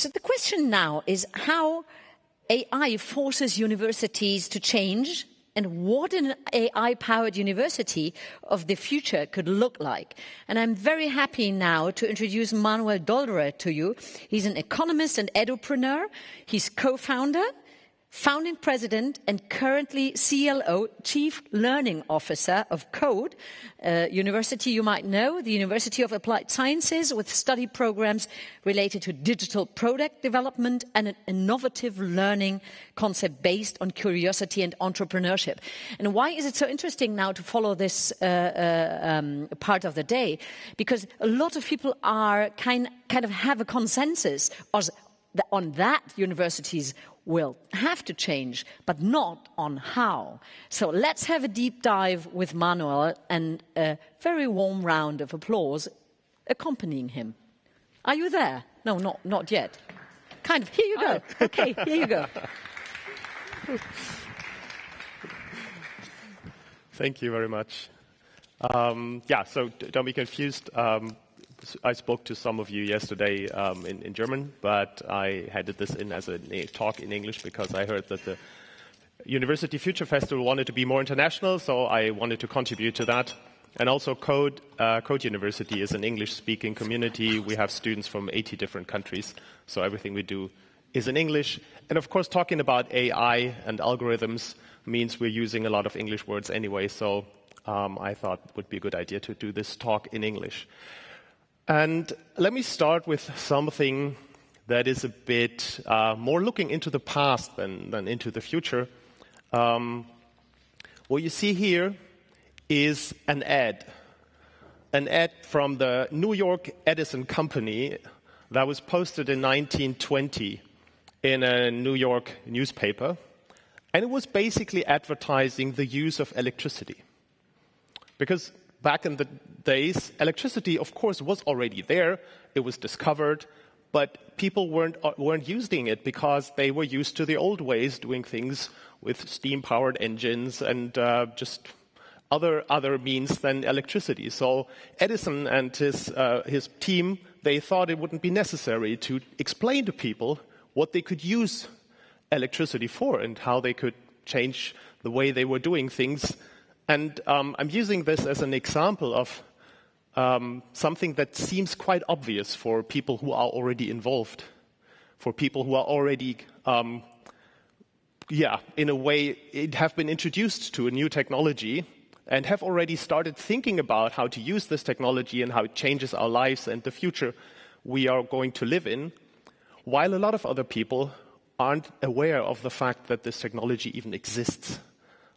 So the question now is how AI forces universities to change and what an AI-powered university of the future could look like. And I'm very happy now to introduce Manuel Dolderer to you. He's an economist and edupreneur. He's co-founder founding president and currently CLO, Chief Learning Officer of CODE uh, University, you might know, the University of Applied Sciences with study programs related to digital product development and an innovative learning concept based on curiosity and entrepreneurship. And why is it so interesting now to follow this uh, uh, um, part of the day? Because a lot of people are kind, kind of have a consensus on that universities will have to change, but not on how. So let's have a deep dive with Manuel and a very warm round of applause accompanying him. Are you there? No, not, not yet. Kind of. Here you go. Okay, here you go. Thank you very much. Um, yeah, so don't be confused. Um, I spoke to some of you yesterday um, in, in, German, but I had this in as a talk in English because I heard that the University Future Festival wanted to be more international, so I wanted to contribute to that. And also, Code, uh, Code University is an English-speaking community. We have students from 80 different countries, so everything we do is in English. And of course, talking about AI and algorithms means we're using a lot of English words anyway, so um, I thought it would be a good idea to do this talk in English. And let me start with something that is a bit uh, more looking into the past than, than into the future. Um, what you see here is an ad, an ad from the New York Edison Company that was posted in 1920 in a New York newspaper. And it was basically advertising the use of electricity. Because back in the days, electricity, of course, was already there. It was discovered, but people weren't, uh, weren't using it because they were used to the old ways doing things with steam-powered engines and uh, just other, other means than electricity. So Edison and his, uh, his team, they thought it wouldn't be necessary to explain to people what they could use electricity for and how they could change the way they were doing things and um, I'm using this as an example of um, something that seems quite obvious for people who are already involved, for people who are already, um, yeah, in a way, have been introduced to a new technology and have already started thinking about how to use this technology and how it changes our lives and the future we are going to live in, while a lot of other people aren't aware of the fact that this technology even exists.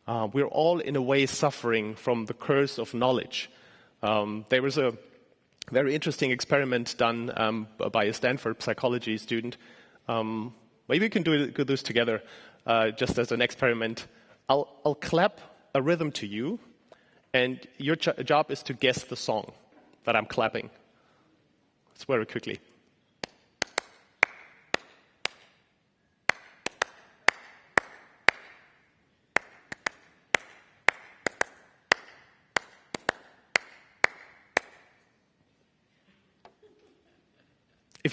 Uh, we're all, in a way, suffering from the curse of knowledge. Um, there was a very interesting experiment done um, by a Stanford psychology student. Um, maybe we can do, do this together, uh, just as an experiment. I'll, I'll, clap a rhythm to you, and your job is to guess the song that I'm clapping. It's very quickly.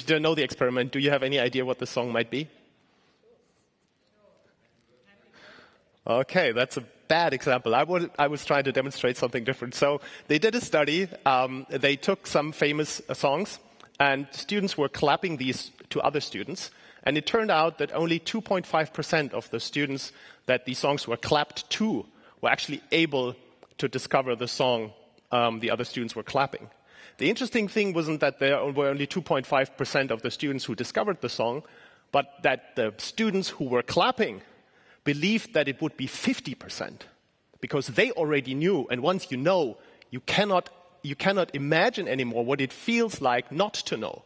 If you don't know the experiment, do you have any idea what the song might be? Okay, that's a bad example. I, I was trying to demonstrate something different. So they did a study. Um, they took some famous uh, songs, and students were clapping these to other students. And it turned out that only 2.5% of the students that these songs were clapped to were actually able to discover the song um, the other students were clapping. The interesting thing wasn't that there were only 2.5% of the students who discovered the song, but that the students who were clapping believed that it would be 50% because they already knew. And once you know, you cannot, you cannot imagine anymore what it feels like not to know.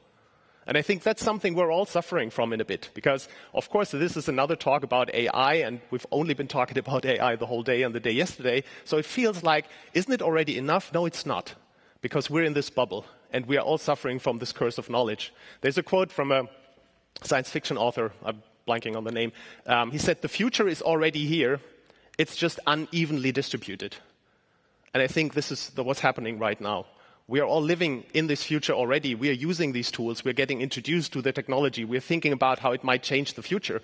And I think that's something we're all suffering from in a bit because, of course, this is another talk about AI, and we've only been talking about AI the whole day and the day yesterday. So it feels like, isn't it already enough? No, it's not because we're in this bubble and we are all suffering from this curse of knowledge. There's a quote from a science fiction author, I'm blanking on the name. Um, he said, The future is already here, it's just unevenly distributed. And I think this is what's happening right now. We are all living in this future already. We are using these tools. We're getting introduced to the technology. We're thinking about how it might change the future.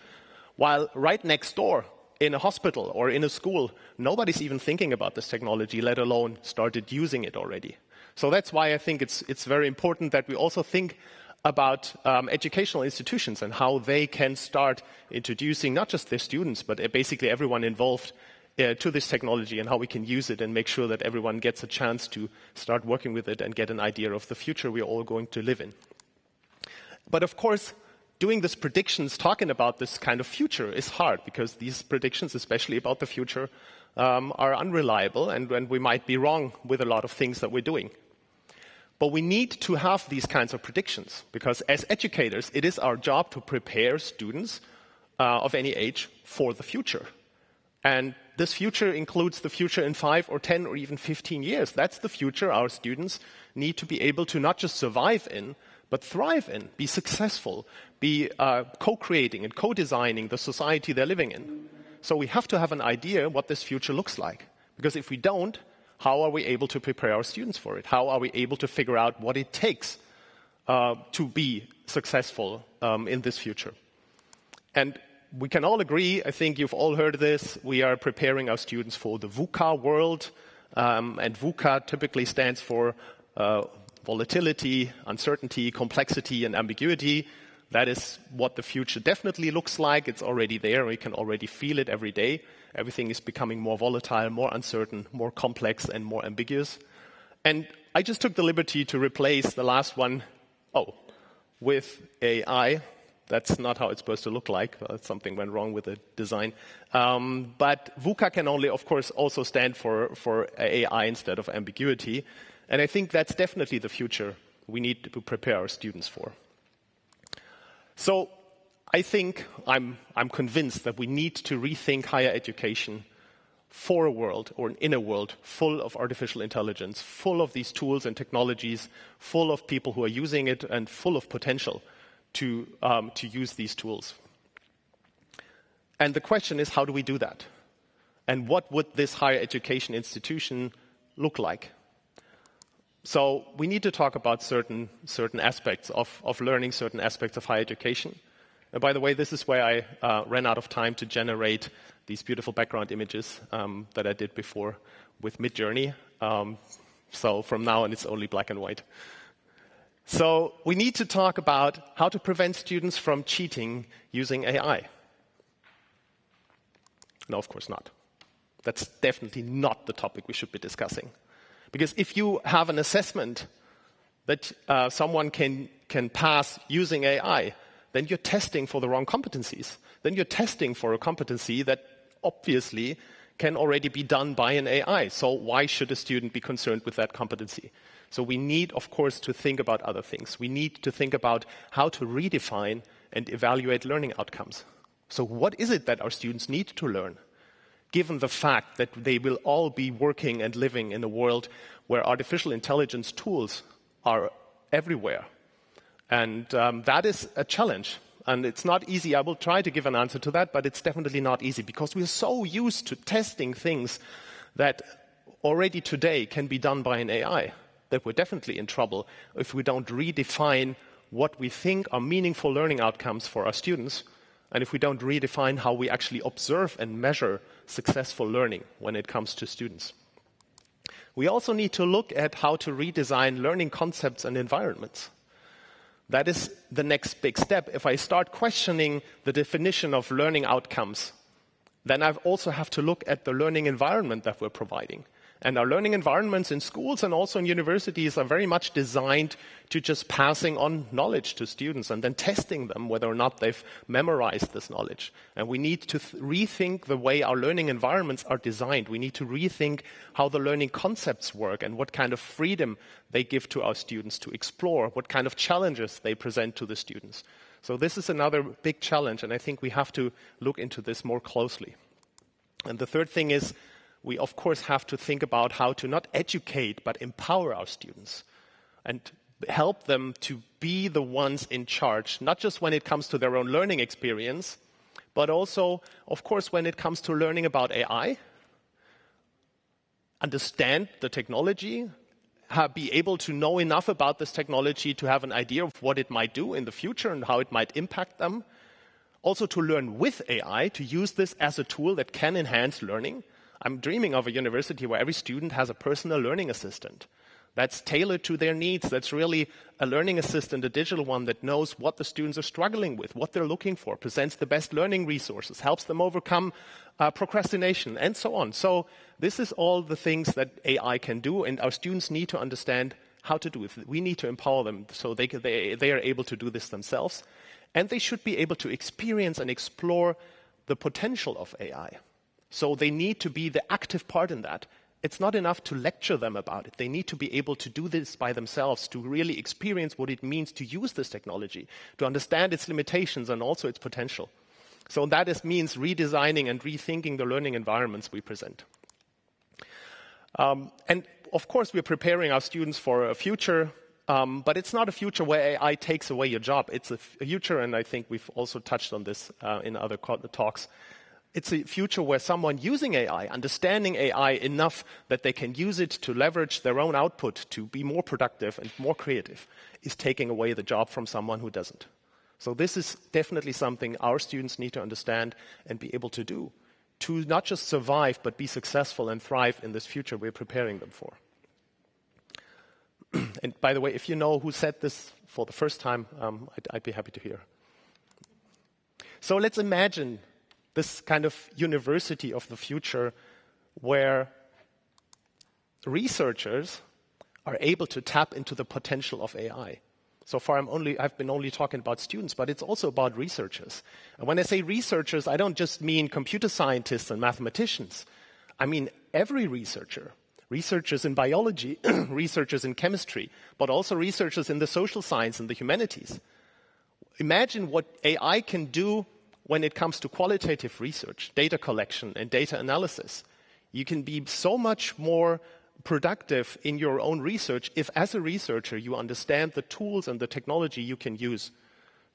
While right next door, in a hospital or in a school, nobody's even thinking about this technology, let alone started using it already. So that's why I think it's, it's very important that we also think about um, educational institutions and how they can start introducing not just their students, but basically everyone involved uh, to this technology and how we can use it and make sure that everyone gets a chance to start working with it and get an idea of the future we're all going to live in. But of course, doing these predictions, talking about this kind of future is hard because these predictions, especially about the future, um, are unreliable and, and we might be wrong with a lot of things that we're doing. But we need to have these kinds of predictions because as educators, it is our job to prepare students uh, of any age for the future. And this future includes the future in five or 10 or even 15 years. That's the future our students need to be able to not just survive in, but thrive in, be successful, be uh, co-creating and co-designing the society they're living in. So we have to have an idea what this future looks like. Because if we don't, how are we able to prepare our students for it? How are we able to figure out what it takes uh, to be successful um, in this future? And we can all agree, I think you've all heard this, we are preparing our students for the VUCA world. Um, and VUCA typically stands for uh, volatility, uncertainty, complexity, and ambiguity. That is what the future definitely looks like. It's already there. We can already feel it every day. Everything is becoming more volatile, more uncertain, more complex, and more ambiguous. And I just took the liberty to replace the last one, oh, with AI. That's not how it's supposed to look like. Something went wrong with the design. Um, but VUCA can only, of course, also stand for, for AI instead of ambiguity. And I think that's definitely the future we need to prepare our students for. So I think I'm, I'm convinced that we need to rethink higher education for a world or an inner world full of artificial intelligence, full of these tools and technologies, full of people who are using it and full of potential to, um, to use these tools. And the question is, how do we do that? And what would this higher education institution look like? So we need to talk about certain, certain aspects of, of learning, certain aspects of higher education. And by the way, this is where I uh, ran out of time to generate these beautiful background images um, that I did before with Midjourney. Um, so from now on, it's only black and white. So we need to talk about how to prevent students from cheating using AI. No, of course not. That's definitely not the topic we should be discussing. Because if you have an assessment that uh, someone can, can pass using AI, then you're testing for the wrong competencies. Then you're testing for a competency that obviously can already be done by an AI. So why should a student be concerned with that competency? So we need, of course, to think about other things. We need to think about how to redefine and evaluate learning outcomes. So what is it that our students need to learn? Given the fact that they will all be working and living in a world where artificial intelligence tools are everywhere. And um, that is a challenge. And it's not easy. I will try to give an answer to that, but it's definitely not easy because we're so used to testing things that already today can be done by an AI that we're definitely in trouble if we don't redefine what we think are meaningful learning outcomes for our students, and if we don't redefine how we actually observe and measure successful learning when it comes to students. We also need to look at how to redesign learning concepts and environments. That is the next big step. If I start questioning the definition of learning outcomes, then I also have to look at the learning environment that we're providing. And our learning environments in schools and also in universities are very much designed to just passing on knowledge to students and then testing them whether or not they've memorized this knowledge. And we need to rethink the way our learning environments are designed. We need to rethink how the learning concepts work and what kind of freedom they give to our students to explore, what kind of challenges they present to the students. So this is another big challenge, and I think we have to look into this more closely. And the third thing is we of course have to think about how to not educate but empower our students and help them to be the ones in charge, not just when it comes to their own learning experience, but also, of course, when it comes to learning about AI, understand the technology, uh, be able to know enough about this technology to have an idea of what it might do in the future and how it might impact them. Also, to learn with AI, to use this as a tool that can enhance learning. I'm dreaming of a university where every student has a personal learning assistant that's tailored to their needs. That's really a learning assistant, a digital one that knows what the students are struggling with, what they're looking for, presents the best learning resources, helps them overcome uh, procrastination, and so on. So, this is all the things that AI can do, and our students need to understand how to do it. We need to empower them so they, they, they are able to do this themselves. And they should be able to experience and explore the potential of AI. So they need to be the active part in that it's not enough to lecture them about it. They need to be able to do this by themselves, to really experience what it means to use this technology, to understand its limitations and also its potential. So that is, means redesigning and rethinking the learning environments we present. Um, and of course, we're preparing our students for a future, um, but it's not a future where AI takes away your job. It's a future, and I think we've also touched on this uh, in other talks, it's a future where someone using AI, understanding AI enough that they can use it to leverage their own output to be more productive and more creative, is taking away the job from someone who doesn't. So, this is definitely something our students need to understand and be able to do to not just survive, but be successful and thrive in this future we're preparing them for. and by the way, if you know who said this for the first time, um, I'd, I'd be happy to hear. So, let's imagine this kind of university of the future where researchers are able to tap into the potential of AI. So far, I'm only, I've been only talking about students, but it's also about researchers. And when I say researchers, I don't just mean computer scientists and mathematicians. I mean every researcher. Researchers in biology, researchers in chemistry, but also researchers in the social science and the humanities. Imagine what AI can do when it comes to qualitative research, data collection, and data analysis. You can be so much more productive in your own research if, as a researcher, you understand the tools and the technology you can use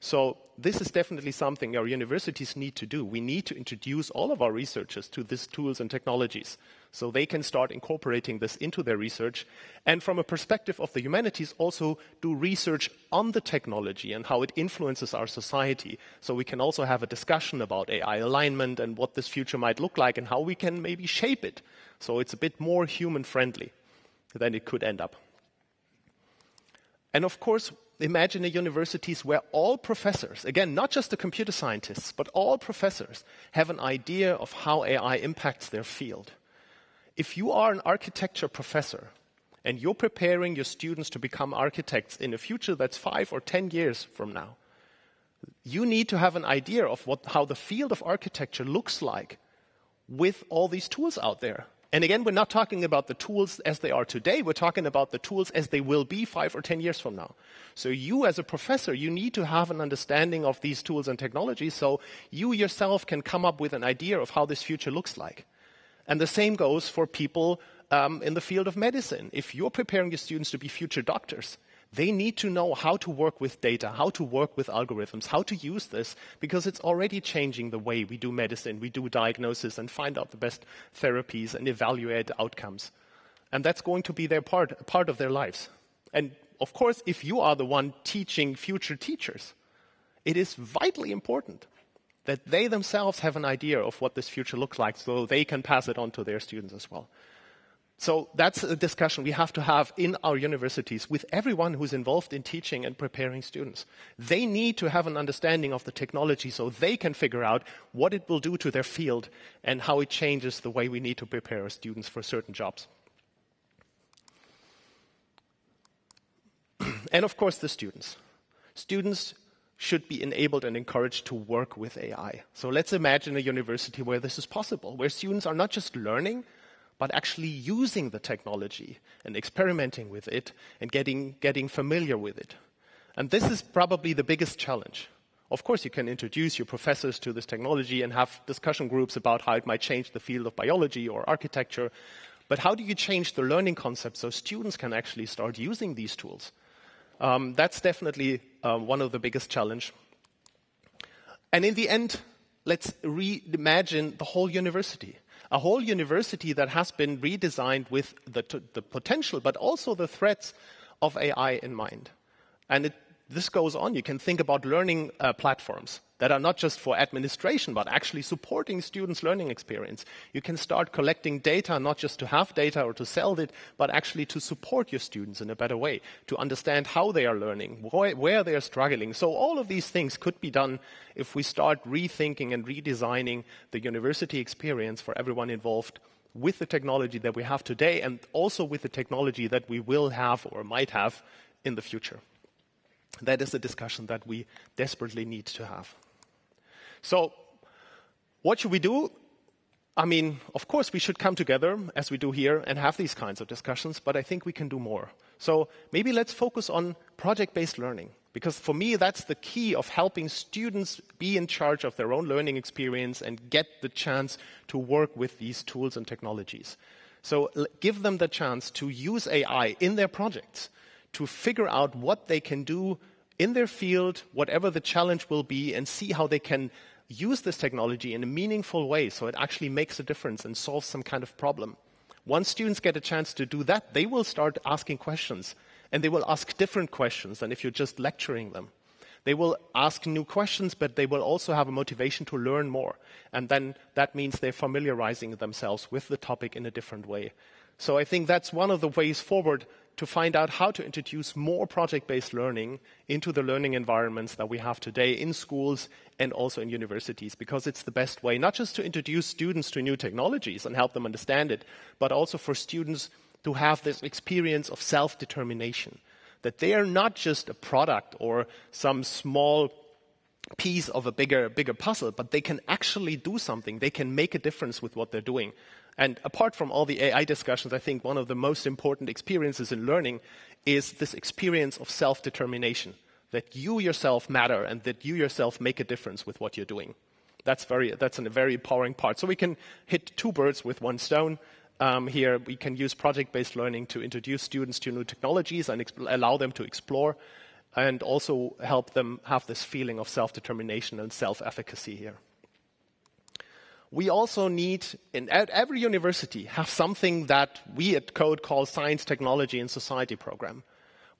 so this is definitely something our universities need to do. We need to introduce all of our researchers to these tools and technologies so they can start incorporating this into their research. And from a perspective of the humanities, also do research on the technology and how it influences our society. So we can also have a discussion about AI alignment and what this future might look like and how we can maybe shape it so it's a bit more human friendly than it could end up. And of course, imagine a universities where all professors, again, not just the computer scientists, but all professors have an idea of how AI impacts their field. If you are an architecture professor and you're preparing your students to become architects in a future that's five or ten years from now, you need to have an idea of what, how the field of architecture looks like with all these tools out there. And again, we're not talking about the tools as they are today. We're talking about the tools as they will be five or 10 years from now. So you as a professor, you need to have an understanding of these tools and technologies so you yourself can come up with an idea of how this future looks like. And the same goes for people um, in the field of medicine. If you're preparing your students to be future doctors, they need to know how to work with data, how to work with algorithms, how to use this, because it's already changing the way we do medicine, we do diagnosis, and find out the best therapies and evaluate outcomes. And that's going to be their part, part of their lives. And of course, if you are the one teaching future teachers, it is vitally important that they themselves have an idea of what this future looks like so they can pass it on to their students as well. So that's a discussion we have to have in our universities with everyone who's involved in teaching and preparing students. They need to have an understanding of the technology so they can figure out what it will do to their field and how it changes the way we need to prepare our students for certain jobs. and of course, the students. Students should be enabled and encouraged to work with AI. So let's imagine a university where this is possible, where students are not just learning, but actually using the technology and experimenting with it and getting, getting familiar with it. And this is probably the biggest challenge. Of course, you can introduce your professors to this technology and have discussion groups about how it might change the field of biology or architecture. But how do you change the learning concept so students can actually start using these tools? Um, that's definitely uh, one of the biggest challenge. And in the end, let's reimagine the whole university. A whole university that has been redesigned with the, the potential, but also the threats of AI in mind. And it, this goes on. You can think about learning uh, platforms that are not just for administration, but actually supporting students' learning experience. You can start collecting data, not just to have data or to sell it, but actually to support your students in a better way, to understand how they are learning, where they are struggling. So all of these things could be done if we start rethinking and redesigning the university experience for everyone involved with the technology that we have today and also with the technology that we will have or might have in the future. That is a discussion that we desperately need to have. So, what should we do? I mean, of course, we should come together as we do here and have these kinds of discussions, but I think we can do more. So, maybe let's focus on project based learning, because for me, that's the key of helping students be in charge of their own learning experience and get the chance to work with these tools and technologies. So, give them the chance to use AI in their projects to figure out what they can do in their field, whatever the challenge will be, and see how they can use this technology in a meaningful way so it actually makes a difference and solves some kind of problem. Once students get a chance to do that, they will start asking questions. And they will ask different questions than if you're just lecturing them. They will ask new questions, but they will also have a motivation to learn more. And then that means they're familiarizing themselves with the topic in a different way. So I think that's one of the ways forward to find out how to introduce more project-based learning into the learning environments that we have today in schools and also in universities, because it's the best way, not just to introduce students to new technologies and help them understand it, but also for students to have this experience of self-determination, that they are not just a product or some small piece of a bigger, bigger puzzle, but they can actually do something. They can make a difference with what they're doing. And apart from all the AI discussions, I think one of the most important experiences in learning is this experience of self determination that you yourself matter and that you yourself make a difference with what you're doing. That's, very, that's a very empowering part. So we can hit two birds with one stone. Um, here, we can use project based learning to introduce students to new technologies and allow them to explore, and also help them have this feeling of self determination and self efficacy here we also need, in every university, have something that we at Code call Science, Technology, and Society program,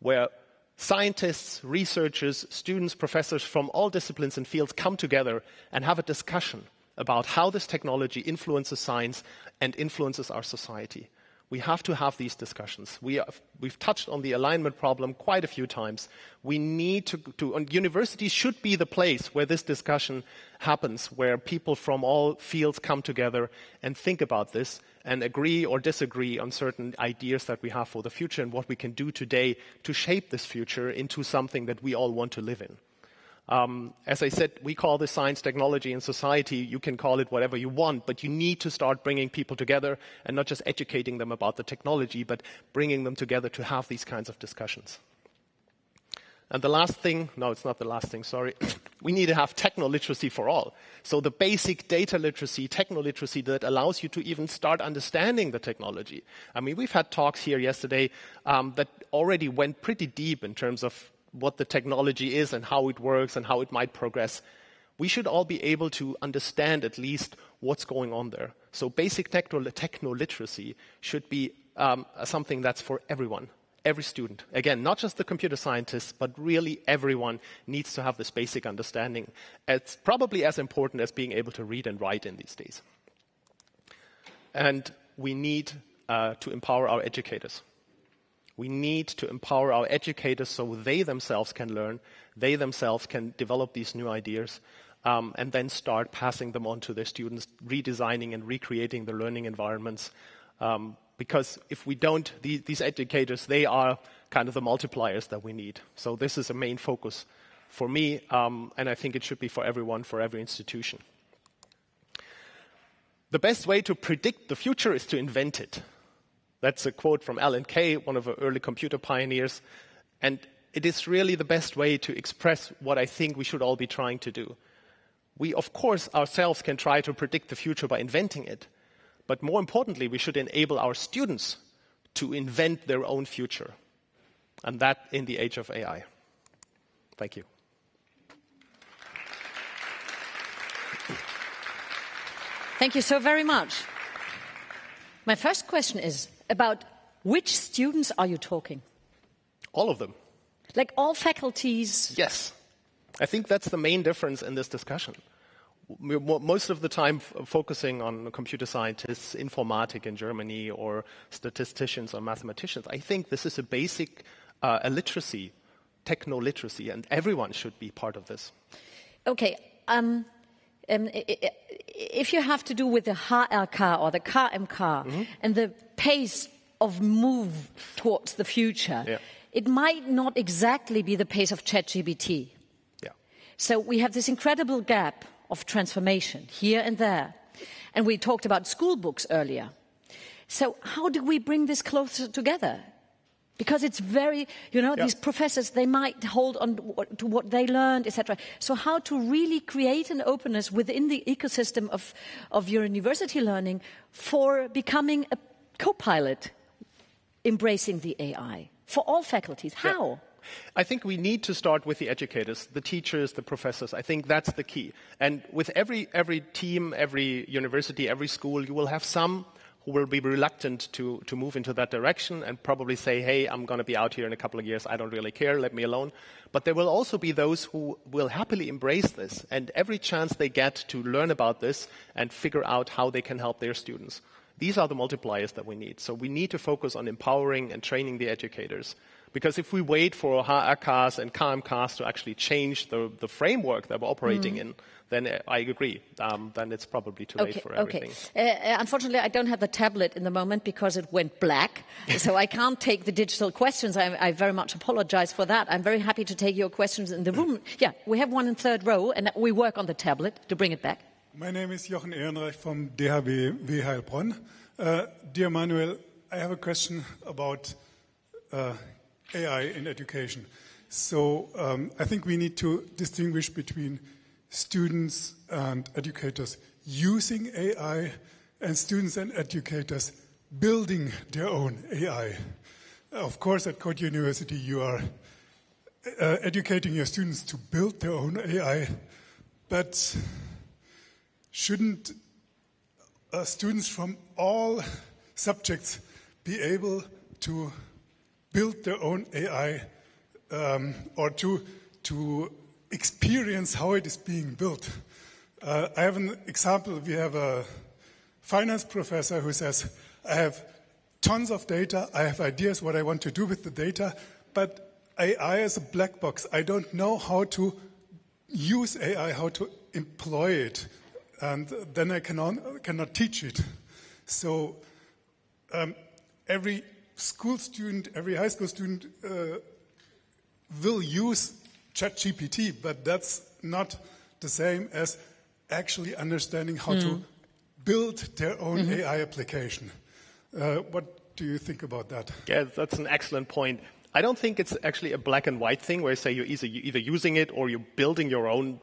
where scientists, researchers, students, professors from all disciplines and fields come together and have a discussion about how this technology influences science and influences our society. We have to have these discussions. We have, we've touched on the alignment problem quite a few times. We need to, to universities should be the place where this discussion happens, where people from all fields come together and think about this and agree or disagree on certain ideas that we have for the future and what we can do today to shape this future into something that we all want to live in. Um, as I said, we call this science, technology, and society. You can call it whatever you want, but you need to start bringing people together and not just educating them about the technology, but bringing them together to have these kinds of discussions. And the last thing, no, it's not the last thing, sorry. we need to have techno literacy for all. So the basic data literacy, techno literacy that allows you to even start understanding the technology. I mean, we've had talks here yesterday um, that already went pretty deep in terms of what the technology is and how it works and how it might progress, we should all be able to understand at least what's going on there. So basic techno, techno literacy should be um, something that's for everyone, every student. Again, not just the computer scientists, but really everyone needs to have this basic understanding. It's probably as important as being able to read and write in these days. And we need uh, to empower our educators. We need to empower our educators so they themselves can learn, they themselves can develop these new ideas, um, and then start passing them on to their students, redesigning and recreating the learning environments. Um, because if we don't, these, these educators, they are kind of the multipliers that we need. So this is a main focus for me, um, and I think it should be for everyone, for every institution. The best way to predict the future is to invent it. That's a quote from Alan Kay, one of the early computer pioneers. And it is really the best way to express what I think we should all be trying to do. We, of course, ourselves can try to predict the future by inventing it. But more importantly, we should enable our students to invent their own future. And that in the age of AI. Thank you. Thank you so very much. My first question is about which students are you talking? All of them. Like all faculties? Yes. I think that's the main difference in this discussion. We're most of the time focusing on computer scientists, informatic in Germany, or statisticians or mathematicians. I think this is a basic uh, illiteracy, techno literacy, and everyone should be part of this. Okay. Um, um, if you have to do with the HRK or the KMK mm-hmm. and the pace of move towards the future, yeah. it might not exactly be the pace of ChatGPT. Yeah. So we have this incredible gap of transformation here and there. And we talked about school books earlier. So how do we bring this closer together? Because it's very you know these professors they might hold on to what they learned etc so how to really create an openness within the ecosystem of, of your university learning for becoming a co-pilot embracing the ai for all faculties how yeah. I think we need to start with the educators, the teachers, the professors. I think that's the key. And with every, every team, every university, every school, you will have some who will be reluctant to, to move into that direction and probably say, hey, I'm going to be out here in a couple of years. I don't really care. Let me alone. But there will also be those who will happily embrace this and every chance they get to learn about this and figure out how they can help their students. These are the multipliers that we need. So we need to focus on empowering and training the educators. Because if we wait for HRKs and KMKs to actually change the, the framework that we're operating mm. in, then I agree. Um, then it's probably too okay, late for everything. Okay. Uh, uh, unfortunately, I don't have the tablet in the moment because it went black, so I can't take the digital questions. I, I, very much apologize for that. I'm very happy to take your questions in the room. Yeah, we have one in third row, and we work on the tablet to bring it back. My name is Jochen Ehrenreich from DHB Heilbronn. Uh, dear Manuel, I have a question about uh, AI in education. So um, I think we need to distinguish between students and educators using AI and students and educators building their own AI. Of course, at Code University, you are uh, educating your students to build their own AI, but shouldn't uh, students from all subjects be able to build their own AI um, or to, to experience how it is being built. Uh, I have an example. We have a finance professor who says, I have tons of data, I have ideas what I want to do with the data, but AI is a black box. I don't know how to use AI, how to employ it, and then I cannot, cannot teach it. So um, every school student, every high school student uh, will use ChatGPT, but that's not the same as actually understanding how mm. to build their own mm-hmm. AI application. Uh, what do you think about that? Yeah, that's an excellent point. I don't think it's actually a black and white thing where you say you're either, you're either using it or you're building your own,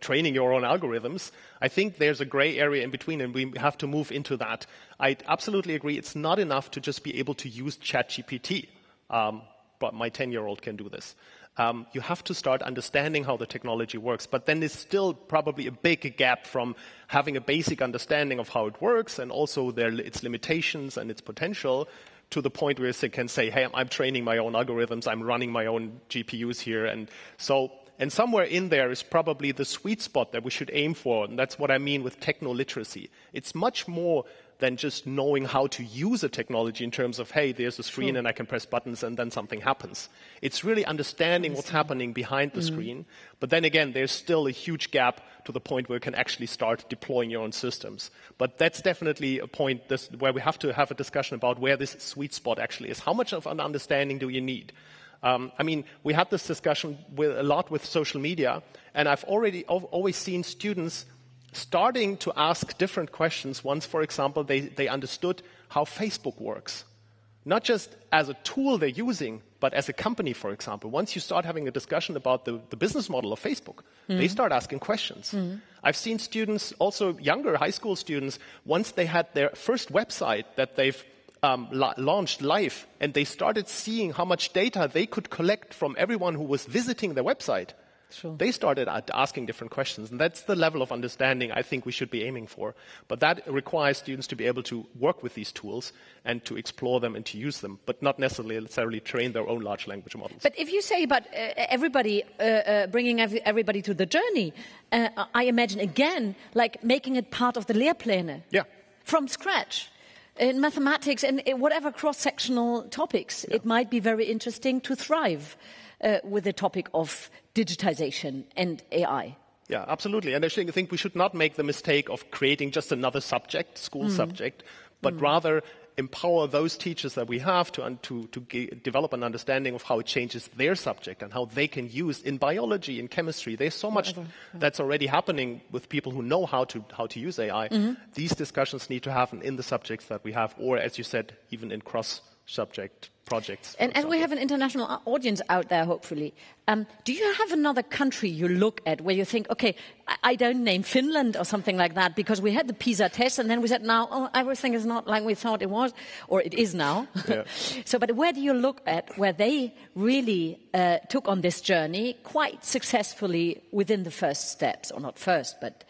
training your own algorithms. I think there's a gray area in between and we have to move into that. I absolutely agree. It's not enough to just be able to use ChatGPT. Um, but my 10 year old can do this. Um, you have to start understanding how the technology works. But then there's still probably a big gap from having a basic understanding of how it works and also their, its limitations and its potential to the point where you can say, hey, I'm training my own algorithms, I'm running my own GPUs here. And so, and somewhere in there is probably the sweet spot that we should aim for. And that's what I mean with techno literacy. It's much more than just knowing how to use a technology in terms of, hey, there's a screen and I can press buttons and then something happens. It's really understanding what's happening behind the mm-hmm. screen. But then again, there's still a huge gap to the point where you can actually start deploying your own systems. But that's definitely a point this, where we have to have a discussion about where this sweet spot actually is. How much of an understanding do you need? Um, I mean, we had this discussion with, a lot with social media, and I've already always seen students starting to ask different questions once, for example, they, they understood how Facebook works. Not just as a tool they're using, but as a company, for example. Once you start having a discussion about the, the business model of Facebook, mm. they start asking questions. Mm. I've seen students, also younger high school students, once they had their first website that they've um, la- launched live, and they started seeing how much data they could collect from everyone who was visiting their website, Sure. They started asking different questions, and that's the level of understanding I think we should be aiming for. But that requires students to be able to work with these tools and to explore them and to use them, but not necessarily train their own large language models. But if you say about uh, everybody, uh, uh, bringing every, everybody to the journey, uh, I imagine again, like making it part of the Lehrpläne. Yeah. From scratch. In mathematics and whatever cross-sectional topics, it might be very interesting to thrive uh, with the topic of digitization and AI. Yeah, absolutely. And I think think we should not make the mistake of creating just another subject, school subject, but rather empower those teachers that we have to, to, to ge- develop an understanding of how it changes their subject and how they can use in biology, in chemistry. There's so much that's already happening with people who know how to, how to use AI. Mm-hmm. These discussions need to happen in the subjects that we have, or as you said, even in cross subject projects. And as we have an international audience out there, hopefully, um, do you have another country you look at where you think, okay, I, I don't name Finland or something like that because we had the PISA test and then we said, now oh, everything is not like we thought it was, or it is now. Yeah. so, but where do you look at where they really uh, took on this journey quite successfully within the first steps, or not first, but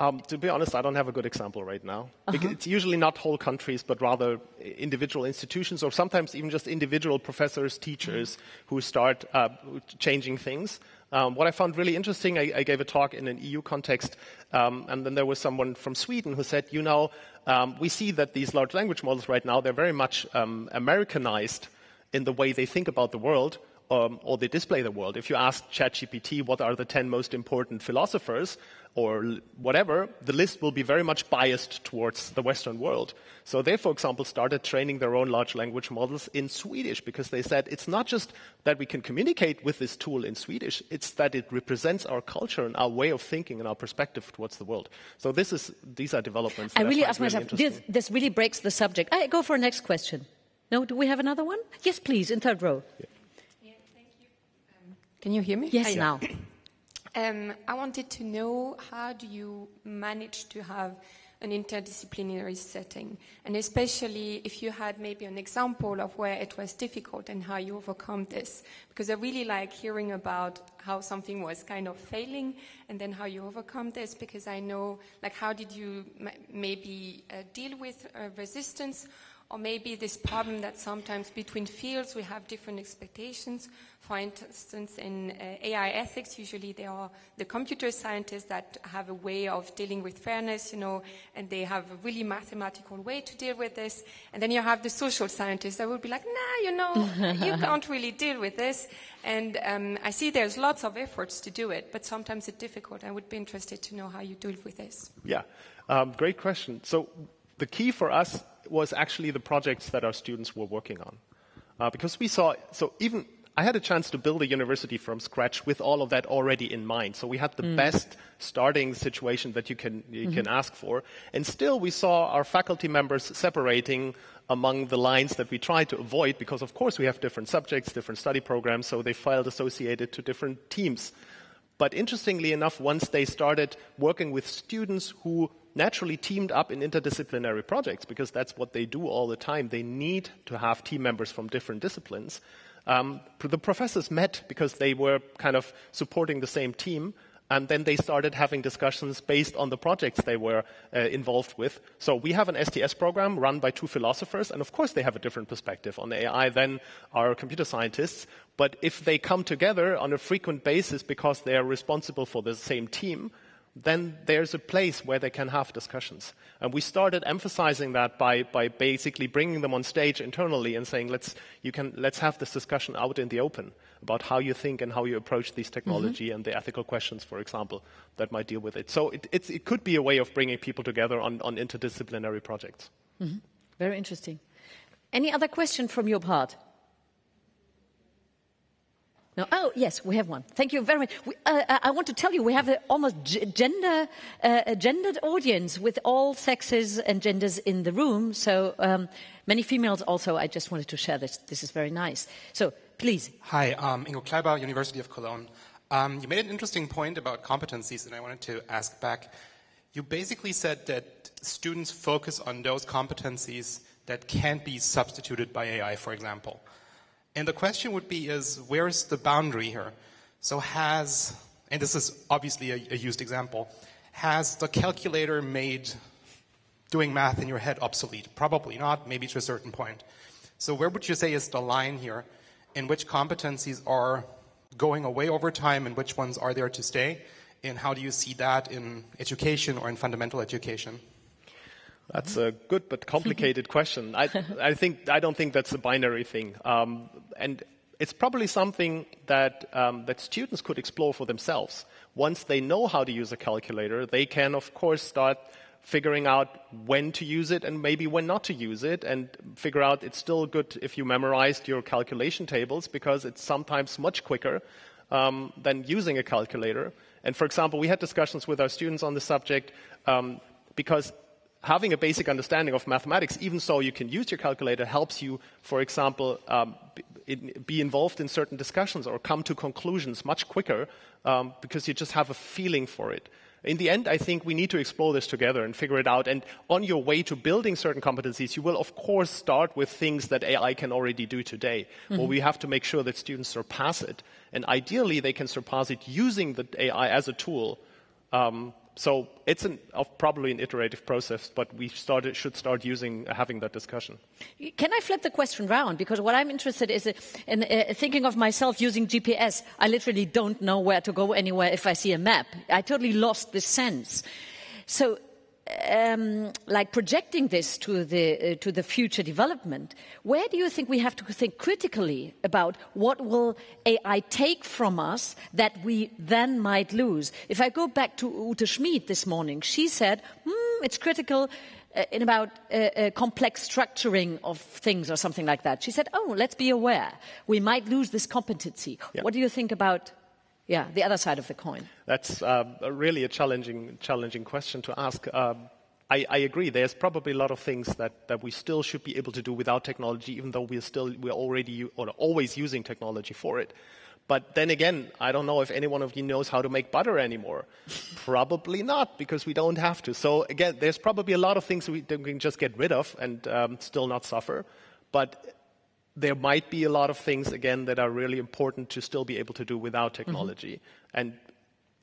Um, to be honest, I don't have a good example right now. Because It's usually not whole countries, but rather individual institutions, or sometimes even just individual professors, teachers who start uh, changing things. Um, what I found really interesting, I, I gave a talk in an EU context, um, and then there was someone from Sweden who said, you know, um, we see that these large language models right now, they're very much um, Americanized in the way they think about the world um, or they display the world. If you ask ChatGPT what are the 10 most important philosophers or whatever, the list will be very much biased towards the Western world. So they, for example, started training their own large language models in Swedish because they said it's not just that we can communicate with this tool in Swedish, it's that it represents our culture and our way of thinking and our perspective towards the world. So this is, these are developments. I really ask myself, this, this really breaks the subject. I go for a next question. No, do we have another one? Yes, please, in third row. Can you hear me? Yes, now. Um, I wanted to know how do you manage to have an interdisciplinary setting, and especially if you had maybe an example of where it was difficult and how you overcome this, because I really like hearing about how something was kind of failing and then how you overcome this, because I know, like, how did you m- maybe uh, deal with uh, resistance or maybe this problem that sometimes between fields we have different expectations. For instance, in uh, AI ethics, usually there are the computer scientists that have a way of dealing with fairness, you know, and they have a really mathematical way to deal with this. And then you have the social scientists that will be like, nah, you know, you can't really deal with this. And um, I see there's lots of efforts to do it, but sometimes it's difficult. I would be interested to know how you deal with this. Yeah, um, great question. So the key for us was actually the projects that our students were working on, uh, because we saw. So even I had a chance to build a university from scratch with all of that already in mind. So we had the best starting situation that you can you can ask for, and still we saw our faculty members separating among the lines that we tried to avoid because of course we have different subjects, different study programs, so they felt associated to different teams. But interestingly enough, once they started working with students who naturally teamed up in interdisciplinary projects, because that's what they do all the time, they need to have team members from different disciplines. Um, the professors met because they were kind of supporting the same team, and then they started having discussions based on the projects they were uh, involved with. So we have an STS program run by two philosophers, and of course they have a different perspective on AI than our computer scientists. But if they come together on a frequent basis because they are responsible for the same team, then there's a place where they can have discussions. And we started emphasizing that by, by basically bringing them on stage internally and saying, let's, you can, let's have this discussion out in the open about how you think and how you approach these mm-hmm. technology and the ethical questions, for example, that might deal with it. So it, it could be a way of bringing people together on, on interdisciplinary projects. Mm-hmm. Very interesting. Any other question from your part? No. Oh, yes, we have one. Thank you very much. We, uh, uh, I want to tell you, we have an almost gender, uh, gendered audience with all sexes and genders in the room. So um, many females also. I just wanted to share this. This is very nice. So please. Hi, um, Ingo Kleiber, University of Cologne. Um, you made an interesting point about competencies, and I wanted to ask back. You basically said that students focus on those competencies that can't be substituted by AI, for example. And the question would be is, where's the boundary here? So has, and this is obviously a, a used example, has the calculator made doing math in your head obsolete? Probably not, maybe to a certain point. So where would you say is the line here? In which competencies are going away over time and which ones are there to stay? And how do you see that in education or in fundamental education? That's a good but complicated question. I, I, think I don't think that's a binary thing, um, and it's probably something that um, that students could explore for themselves. Once they know how to use a calculator, they can, of course, start figuring out when to use it and maybe when not to use it, and figure out it's still good if you memorized your calculation tables because it's sometimes much quicker um, than using a calculator. And for example, we had discussions with our students on the subject um, because having a basic understanding of mathematics, even so you can use your calculator, helps you, for example, um, be involved in certain discussions or come to conclusions much quicker um, because you just have a feeling for it. In the end, I think we need to explore this together and figure it out. And on your way to building certain competencies, you will, of course, start with things that AI can already do today. Mm-hmm. Well, we have to make sure that students surpass it. And ideally, they can surpass it using the AI as a tool um, so it's an, probably an iterative process, but we started, should start using having that discussion. Can I flip the question round? Because what I'm interested is in uh, thinking of myself using GPS. I literally don't know where to go anywhere if I see a map. I totally lost the sense. So um, like projecting this to the, uh, to the future development, where do you think we have to think critically about what will AI take from us that we then might lose? If I go back to Ute Schmid this morning, she said, hmm, it's critical uh, in about uh, uh, complex structuring of things or something like that. She said, oh, let's be aware. We might lose this competency. Yeah. What do you think about yeah, the other side of the coin? That's uh, really a challenging, challenging question to ask. Uh, I, I, agree. There's probably a lot of things that, that we still should be able to do without technology, even though we're still we're already or always using technology for it. But then again, I don't know if any one of you knows how to make butter anymore. probably not, because we don't have to. So again, there's probably a lot of things we, we can just get rid of and um, still not suffer. But there might be a lot of things, again, that are really important to still be able to do without mm-hmm. technology. Mm-hmm. And,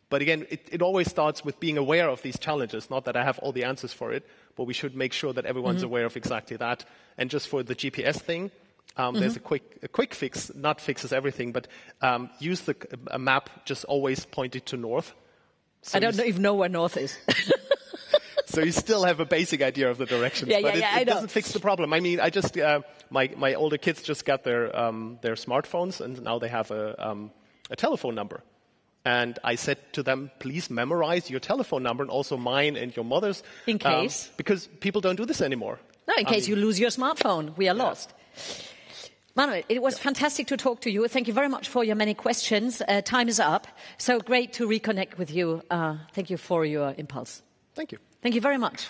but again, it, it, always starts with being aware of these challenges. Not that I have all the answers for it, but we should make sure that everyone's mm-hmm. aware of exactly that. And just for the GPS thing, um, mm-hmm. there's a quick, a quick fix, not fixes everything, but um, use the a map just always pointed to north. So I don't even know where north is. so you still have a basic idea of the directions, yeah, but yeah, it, yeah, it doesn't fix the problem. I mean, I just uh, my my older kids just got their um, their smartphones, and now they have a um, a telephone number. And I said to them, please memorize your telephone number and also mine and your mother's. In um, case. because people don't do this anymore. No, in case mean, you lose your smartphone. We are lost. Manuel, it was fantastic to talk to you. Thank you very much for your many questions. Uh, time is up. So great to reconnect with you. Uh, thank you for your impulse. Thank you. Thank you very much.